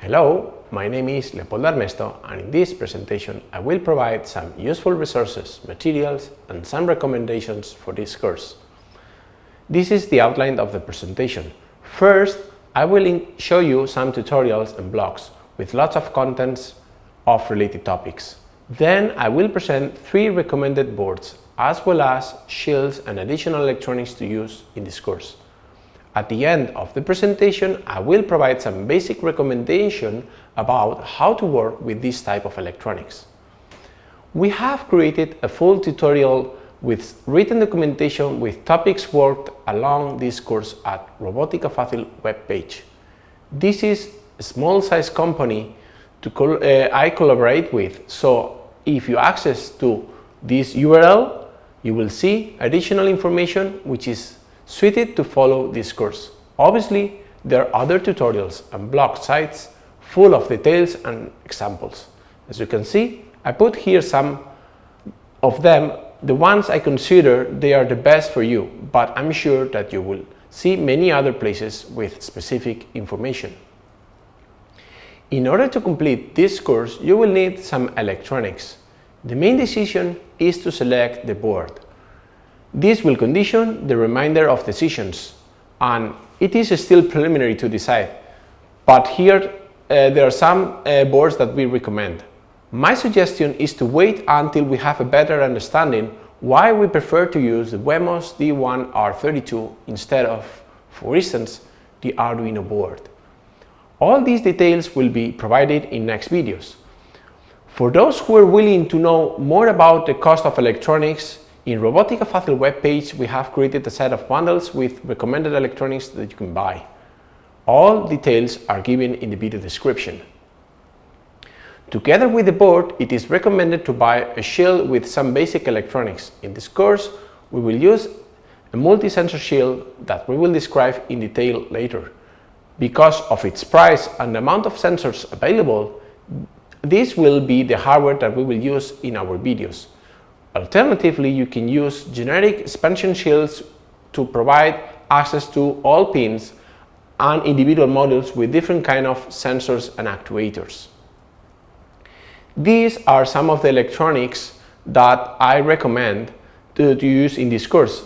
Hello, my name is Leopoldo Armesto and in this presentation I will provide some useful resources, materials and some recommendations for this course. This is the outline of the presentation. First, I will show you some tutorials and blogs with lots of contents of related topics. Then I will present three recommended boards as well as shields and additional electronics to use in this course. At the end of the presentation, I will provide some basic recommendation about how to work with this type of electronics. We have created a full tutorial with written documentation with topics worked along this course at Robotica Fácil webpage. This is a small size company to col uh, I collaborate with, so if you access to this URL, you will see additional information which is suited to follow this course. Obviously, there are other tutorials and blog sites full of details and examples. As you can see, I put here some of them, the ones I consider they are the best for you, but I'm sure that you will see many other places with specific information. In order to complete this course, you will need some electronics. The main decision is to select the board. This will condition the remainder of decisions and it is still preliminary to decide, but here uh, there are some uh, boards that we recommend. My suggestion is to wait until we have a better understanding why we prefer to use the Wemos D1R32 instead of, for instance, the Arduino board. All these details will be provided in next videos. For those who are willing to know more about the cost of electronics, in Robotica Fácil webpage we have created a set of bundles with recommended electronics that you can buy. All details are given in the video description. Together with the board, it is recommended to buy a shield with some basic electronics. In this course, we will use a multi-sensor shield that we will describe in detail later. Because of its price and the amount of sensors available, this will be the hardware that we will use in our videos. Alternatively, you can use generic expansion shields to provide access to all pins and individual modules with different kind of sensors and actuators. These are some of the electronics that I recommend to, to use in this course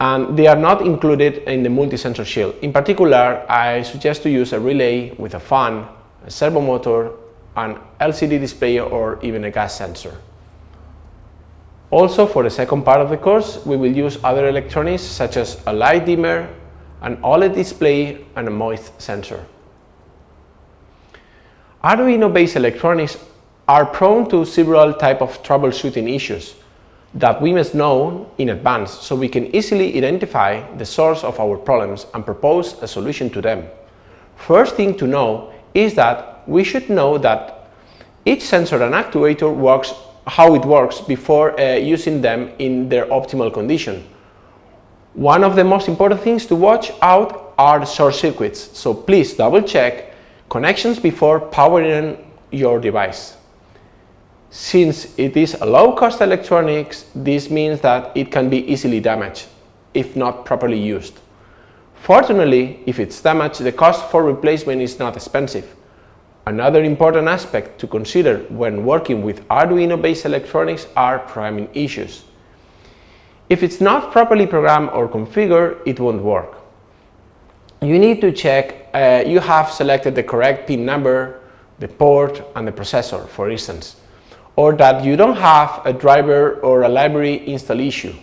and they are not included in the multi-sensor shield. In particular, I suggest to use a relay with a fan, a servo motor, an LCD display or even a gas sensor. Also, for the second part of the course, we will use other electronics such as a light dimmer, an OLED display and a moist sensor. Arduino-based electronics are prone to several types of troubleshooting issues that we must know in advance so we can easily identify the source of our problems and propose a solution to them. First thing to know is that we should know that each sensor and actuator works how it works before uh, using them in their optimal condition. One of the most important things to watch out are short circuits, so please double check connections before powering your device. Since it is a low-cost electronics, this means that it can be easily damaged if not properly used. Fortunately, if it's damaged, the cost for replacement is not expensive. Another important aspect to consider when working with Arduino-based electronics are programming issues. If it's not properly programmed or configured, it won't work. You need to check uh, you have selected the correct pin number, the port and the processor, for instance, or that you don't have a driver or a library install issue.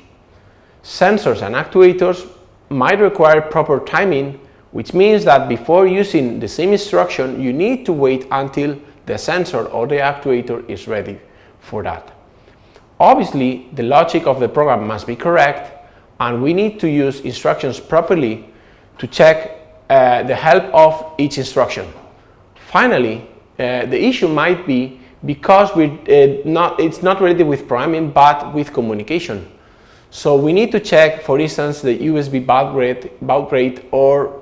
Sensors and actuators might require proper timing which means that before using the same instruction, you need to wait until the sensor or the actuator is ready for that. Obviously, the logic of the program must be correct and we need to use instructions properly to check uh, the help of each instruction. Finally, uh, the issue might be because we uh, not, it's not related with programming but with communication. So we need to check, for instance, the USB baud rate, baud rate or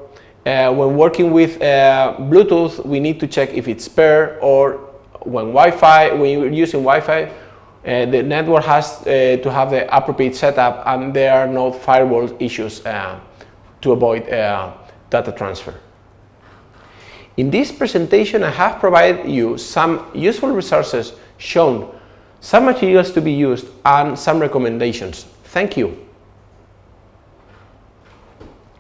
uh, when working with uh, Bluetooth, we need to check if it's paired or when Wi-Fi, when you're using Wi-Fi, uh, the network has uh, to have the appropriate setup and there are no firewall issues uh, to avoid uh, data transfer. In this presentation, I have provided you some useful resources shown some materials to be used and some recommendations. Thank you.